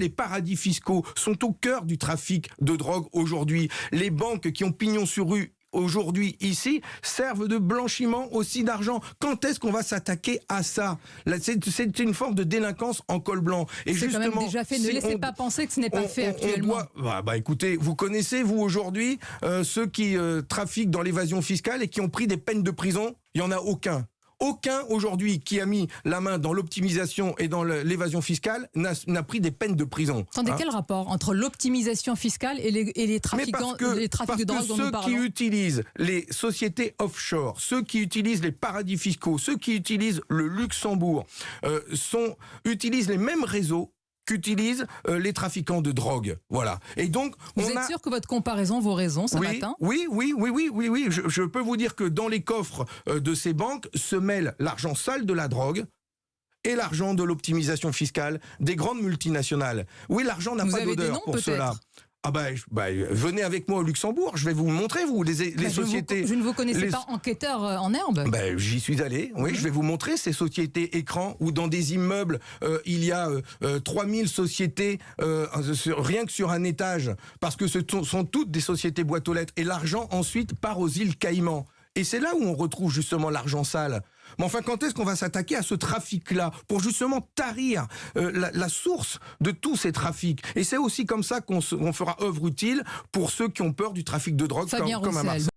Les paradis fiscaux sont au cœur du trafic de drogue aujourd'hui. Les banques qui ont pignon sur rue aujourd'hui ici servent de blanchiment aussi d'argent. Quand est-ce qu'on va s'attaquer à ça? C'est une forme de délinquance en col blanc. Et justement, quand même déjà fait. Ne laissez pas penser que ce n'est pas fait actuellement. Bah, bah, écoutez, vous connaissez vous aujourd'hui euh, ceux qui euh, trafiquent dans l'évasion fiscale et qui ont pris des peines de prison? Il y en a aucun. Aucun aujourd'hui qui a mis la main dans l'optimisation et dans l'évasion fiscale n'a pris des peines de prison. Attendez, hein. quel rapport entre l'optimisation fiscale et les, et les trafiquants, les trafics de drogue dont ceux qui utilisent les sociétés offshore, ceux qui utilisent les paradis fiscaux, ceux qui utilisent le Luxembourg, euh, sont, utilisent les mêmes réseaux qu'utilisent euh, les trafiquants de drogue. Voilà. Et donc, vous êtes sûr que votre comparaison vaut raison ce matin? Oui, oui, oui, oui, oui, oui. Je, peux vous dire que dans les coffres euh, de ces banques se mêlent l'argent sale de la drogue, et l'argent de l'optimisation fiscale des grandes multinationales. Oui, l'argent n'a pas d'odeur pour cela. Ah bah, bah, venez avec moi au Luxembourg, je vais vous montrer, vous, les, les sociétés... je ne vous connaissais pas enquêteur euh, en herbe. Bah, J'y suis allé, oui, je vais vous montrer ces sociétés écrans où dans des immeubles, euh, il y a euh, 3000 euh, sociétés, rien que sur un étage, parce que ce sont toutes des sociétés boîtes aux lettres, et l'argent ensuite part aux îles Caïmans. Et c'est là où on retrouve justement l'argent sale. Mais enfin, quand est-ce qu'on va s'attaquer à ce trafic-là pour justement tarir euh, la, source de tous ces trafics? Et c'est aussi comme ça qu'on fera œuvre utile pour ceux qui ont peur du trafic de drogue comme, comme à Marseille.